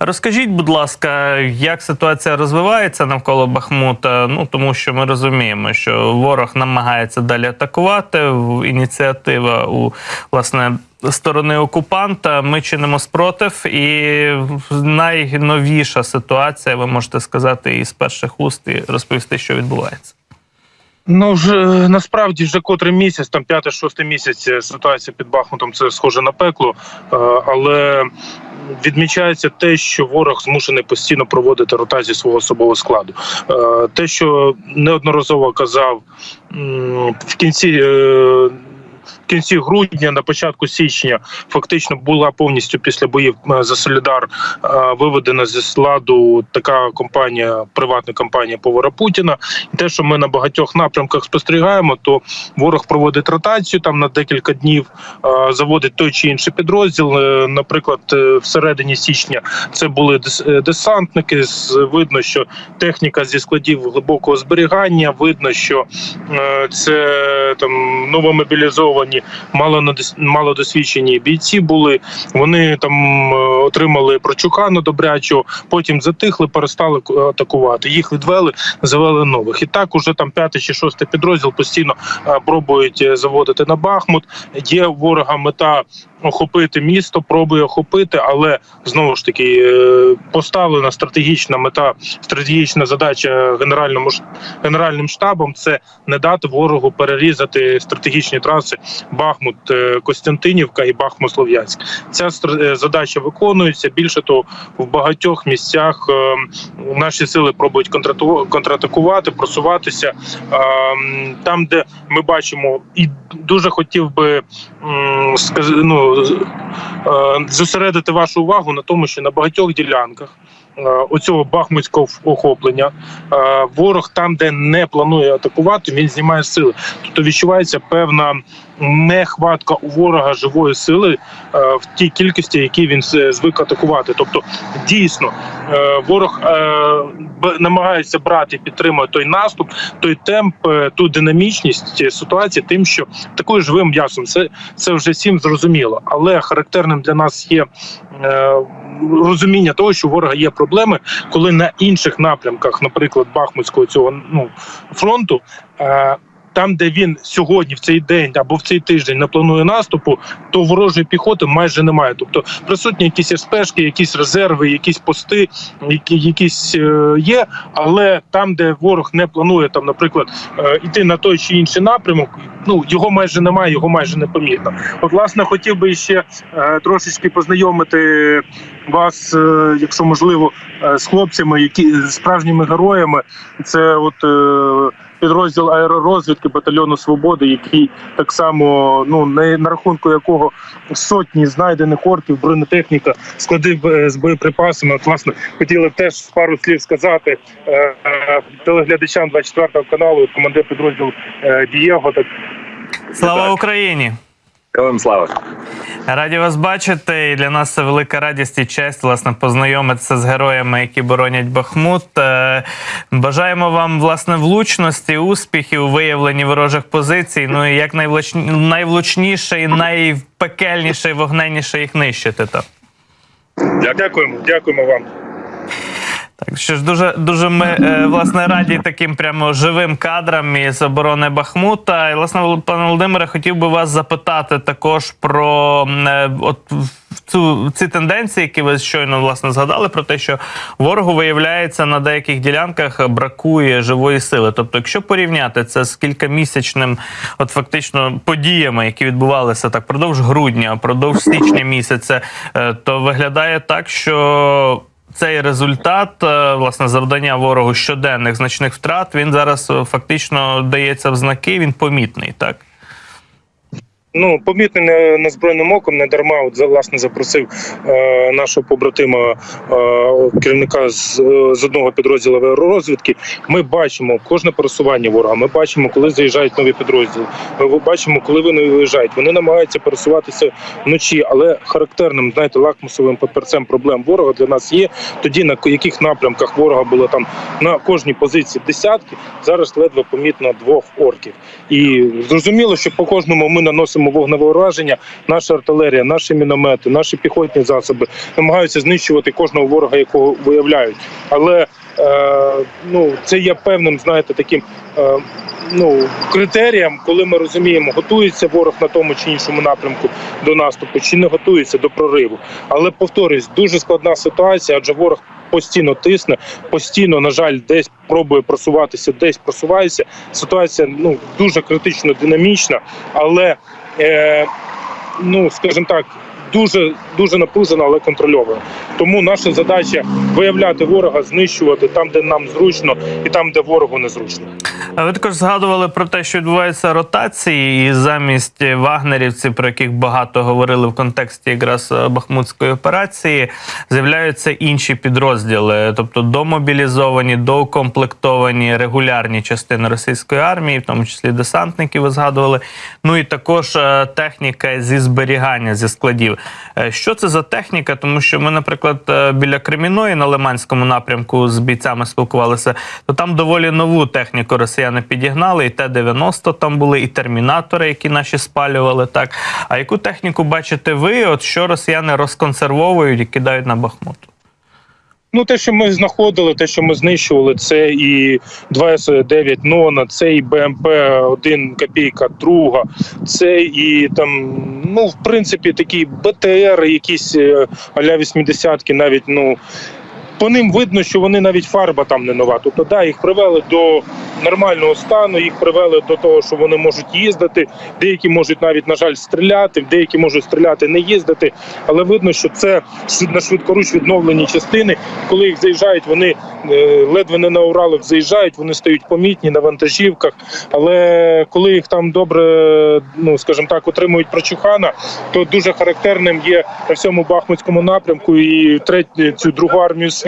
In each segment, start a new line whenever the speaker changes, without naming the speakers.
Розкажіть, будь ласка, як ситуація розвивається навколо Бахмута? Ну тому що ми розуміємо, що ворог намагається далі атакувати. Ініціатива у власне сторони окупанта. Ми чинимо спротив, і найновіша ситуація, ви можете сказати, із перших уст і розповісти, що відбувається.
Ну вже е, насправді вже котрий місяць, там п'ятий-шостий місяць е, ситуація під Бахмутом це схоже на пекло, е, але відмічається те, що ворог змушений постійно проводити ротацію свого особового складу. Е, Те, що неодноразово казав в кінці. Кінці грудня, на початку січня, фактично була повністю після боїв е, за Солідар е, виведена зі складу така компанія, приватна компанія Повара Путіна. І те, що ми на багатьох напрямках спостерігаємо, то ворог проводить ротацію там на декілька днів, е, заводить той чи інший підрозділ. Наприклад, всередині січня це були дес- десантники. Видно, що техніка зі складів глибокого зберігання. Видно, що це там новомобілізовані, малонадос- малодосвідчені бійці були. Вони там е, отримали прочухану добрячого, потім затихли, перестали атакувати. Їх відвели, завели нових. І так уже там п'ятий чи шостий підрозділ постійно е, пробують е, заводити на Бахмут. Є ворога мета охопити місто, пробує охопити, але знову ж таки поставлена стратегічна мета, стратегічна задача генеральному генеральним штабом це не дати ворогу перерізати стратегічні траси Бахмут е, Костянтинівка і Бахмут Слов'янськ. Ця е, задача виконується. Більше того, в багатьох місцях е, наші сили пробують контратакувати, просуватися там, де ми бачимо, і дуже хотів би ну, зосередити вашу увагу на тому, що на багатьох ділянках. Оцього бахмутського охоплення ворог там, де не планує атакувати, він знімає сили. Тобто відчувається певна нехватка у ворога живої сили е, в тій кількості, які він звик атакувати. Тобто, дійсно, е, ворог е, намагається брати підтримує той наступ, той темп, ту динамічність ситуації, тим, що такою живим м'ясом. Це, це вже всім зрозуміло. Але характерним для нас є розуміння того, що у ворога є проблеми, коли на інших напрямках, наприклад, Бахмутського цього ну, фронту. Е, там, де він сьогодні, в цей день або в цей тиждень не планує наступу, то ворожої піхоти майже немає. Тобто присутні якісь спешки, якісь резерви, якісь пости, які якісь е, є. Але там, де ворог не планує, там, наприклад, е, іти на той чи інший напрямок, ну його майже немає, його майже непомітно. От, власне, хотів би ще е, трошечки познайомити вас, е, якщо можливо, е, з хлопцями, які справжніми героями. Це от. Е, підрозділ аеророзвідки батальйону свободи, який так само ну не на рахунку якого сотні знайдених орків, бронетехніка, склади е, з боєприпасами. От, власне, хотіли б теж пару слів сказати е, е, телеглядачам 24 каналу, командир підрозділу е, Дієго. Так
Слава
Так.
Україні!
Слава.
Раді вас бачити. І для нас це велика радість і честь власне познайомитися з героями, які боронять Бахмут. Е, Бажаємо вам власне влучності, успіхів у виявленні ворожих позицій. Ну і як найвлуч... найвлучніше і найпекельніше і вогненніше їх нищити. То.
дякуємо, дякуємо вам.
Так що ж дуже дуже ми е, власне раді таким прямо живим кадрам із оборони Бахмута. І власне, пане Володимире, хотів би вас запитати також про е, от цю ці тенденції, які ви щойно власне згадали, про те, що ворогу виявляється на деяких ділянках бракує живої сили. Тобто, якщо порівняти це з кількамісячним, от фактично подіями, які відбувалися так продовж грудня, продовж січня місяця, е, то виглядає так, що цей результат, е, власне, завдання ворогу щоденних значних втрат, він зараз е, фактично дається в знаки, він помітний, так?
Ну, помітний не- незброєним оком, не дарма. От власне запросив е, нашого побратима е, керівника з, з одного підрозділу аеророзвідки. Ми бачимо кожне пересування ворога. Ми бачимо, коли заїжджають нові підрозділи. Ми бачимо, коли вони виїжджають. Вони намагаються пересуватися вночі, але характерним, знаєте, лакмусовим папірцем проблем ворога для нас є. Тоді на яких напрямках ворога було там на кожній позиції десятки. Зараз ледве помітно двох орків. І зрозуміло, що по кожному ми наносимо наносимо вогневе ураження, наша артилерія, наші міномети, наші піхотні засоби намагаються знищувати кожного ворога, якого виявляють. Але е, ну це є певним, знаєте, таким. Е, Ну, критеріям, коли ми розуміємо, готується ворог на тому чи іншому напрямку до наступу, чи не готується до прориву. Але повторюсь, дуже складна ситуація, адже ворог постійно тисне, постійно, на жаль, десь пробує просуватися, десь просувається. Ситуація ну дуже критично динамічна, але ну скажімо так. Дуже дуже напружена, але контрольована. Тому наша задача виявляти ворога, знищувати там, де нам зручно, і там, де ворогу незручно.
А ви також згадували про те, що відбуваються ротації, і замість вагнерівців, про яких багато говорили в контексті якраз е, Бахмутської операції, з'являються інші підрозділи, тобто домобілізовані, доукомплектовані регулярні частини російської армії, в тому числі десантники, ви згадували. Ну і також е, техніка зі зберігання зі складів. Е, Що це за техніка? Тому що ми, наприклад, е, біля Креміної на Лиманському напрямку з бійцями спілкувалися, то там доволі нову техніку росіяни підігнали, і Т-90 там були, і термінатори, які наші спалювали. Так а яку техніку бачите ви? От що росіяни розконсервовують і кидають на Бахмут?
Ну, те, що ми знаходили, те, що ми знищували, це і 2С9 Нона, це і БМП 1 копійка друга, це і там, ну, в принципі, такі БТР, якісь аля а-ля 80-ки, навіть ну. По ним видно, що вони навіть фарба там не нова. Тобто, да, їх привели до нормального стану, їх привели до того, що вони можуть їздити. Деякі можуть навіть, на жаль, стріляти, деякі можуть стріляти, не їздити. Але видно, що це на швидкоруч відновлені частини. Коли їх заїжджають, вони е, ледве не на Уралах заїжджають, вони стають помітні на вантажівках. Але коли їх там добре, ну скажімо так, отримують прочухана, то дуже характерним є на всьому Бахмутському напрямку і третю цю другу армію світу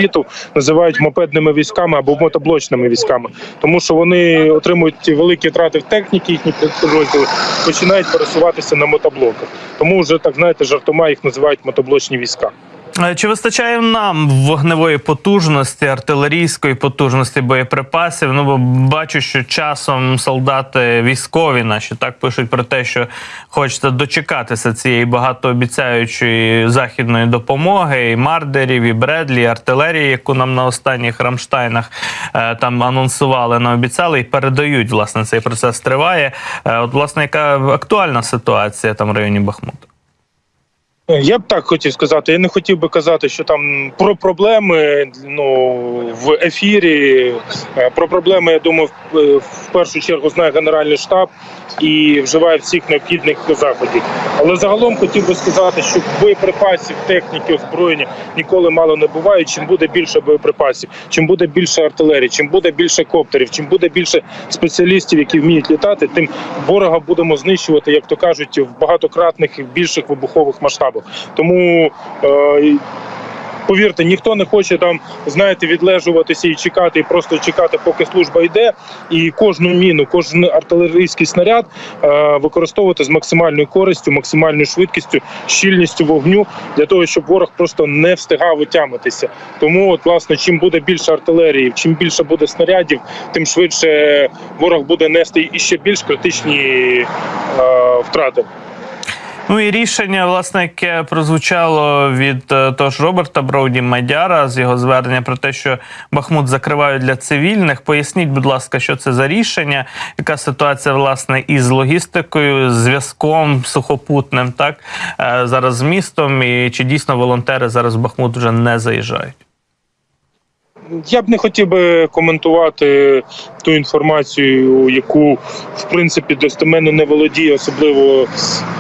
називають мопедними військами або мотоблочними військами, тому що вони отримують великі втрати в техніці, їхні підрозділи починають пересуватися на мотоблоках. Тому вже так знаєте, жартома їх називають мотоблочні війська.
Е, Чи вистачає нам вогневої потужності, артилерійської потужності боєприпасів? Ну бо бачу, що часом солдати військові наші так пишуть про те, що хочеться дочекатися цієї багатообіцяючої західної допомоги, і мардерів, і Бредлі, і артилерії, яку нам на останніх рамштайнах е, там анонсували, наобіцяли і передають. Власне, цей процес триває. Е, От, власне, яка актуальна ситуація там в районі Бахмута?
Я б так хотів сказати. Я не хотів би казати, що там про проблеми ну в ефірі. Е, Про проблеми, я думаю, е, в першу чергу знає Генеральний штаб і вживає всіх необхідних заходів. Але загалом хотів би сказати, що боєприпасів, техніки, озброєння ніколи мало не буває. Чим буде більше боєприпасів, чим буде більше артилерії, чим буде більше коптерів, чим буде більше спеціалістів, які вміють літати, тим ворога будемо знищувати, як то кажуть, в багатократних і більших вибухових масштабах. Тому е, повірте, ніхто не хоче там, знаєте, відлежуватися і чекати, і просто чекати, поки служба йде. І кожну міну, кожен артилерійський снаряд е, використовувати з максимальною користю, максимальною швидкістю, щільністю вогню для того, щоб ворог просто не встигав отямитися. Тому, от, власне, чим буде більше артилерії, чим більше буде снарядів, тим швидше ворог буде нести іще більш критичні е, втрати.
Ну і рішення, власне, яке прозвучало від е, того ж Роберта Броуді Мадяра з його звернення про те, що Бахмут закривають для цивільних. Поясніть, будь ласка, що це за рішення, яка ситуація власне із логістикою, зв'язком сухопутним, так е, зараз з містом, і чи дійсно волонтери зараз в Бахмут вже не заїжджають?
Я б не хотів би коментувати ту інформацію, яку в принципі достеменно не володіє, особливо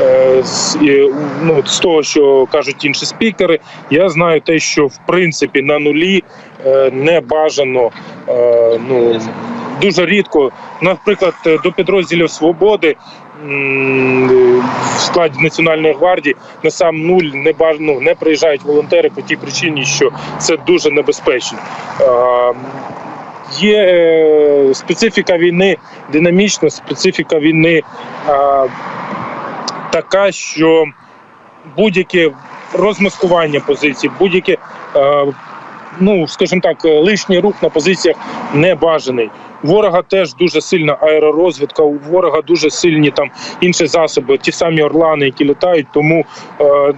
е, з, е, ну, з того, що кажуть інші спікери. Я знаю те, що в принципі на нулі е, не бажано е, ну, дуже рідко, наприклад, до підрозділів свободи. В складі Національної гвардії на сам нуль не ну, не приїжджають волонтери по тій причині, що це дуже небезпечно. Е, Є е, специфіка війни, динамічна специфіка війни е, така, що будь-яке розмаскування позицій, будь-яке е, ну скажімо так, е, лишній рух на позиціях не бажаний. Ворога теж дуже сильна аеророзвідка. У ворога дуже сильні там інші засоби, ті самі орлани, які літають. Тому е,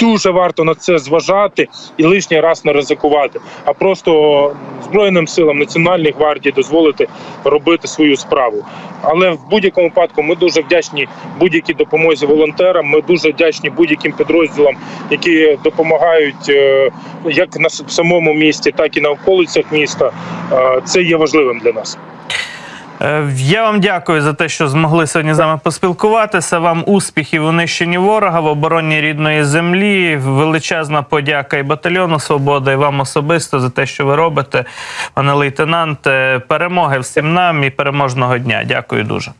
дуже варто на це зважати і лишній раз не ризикувати, а просто збройним силам Національної гвардії дозволити робити свою справу. Але в будь-якому випадку ми дуже вдячні будь-якій допомозі волонтерам. Ми дуже вдячні будь-яким підрозділам, які допомагають е, як на самому місті, так і на околицях міста. Е, Це є важливим для нас.
Е, Я вам дякую за те, що змогли сьогодні з нами поспілкуватися. Вам успіхів у нищенні ворога в обороні рідної землі. Величезна подяка і батальйону Свобода, і вам особисто за те, що ви робите, пане лейтенанте. Перемоги всім нам і переможного дня. Дякую дуже.